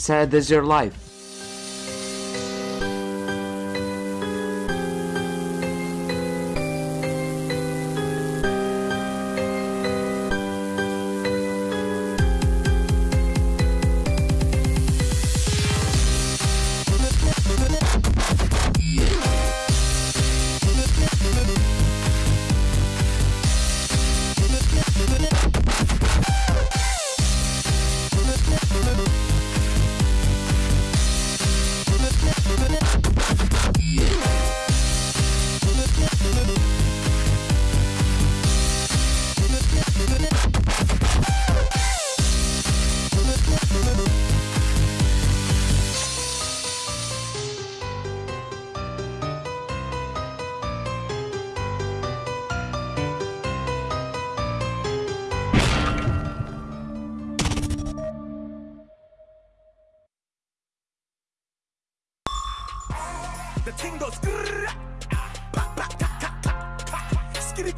Sad is your life. The ting goes. grrrr, ah. Skitty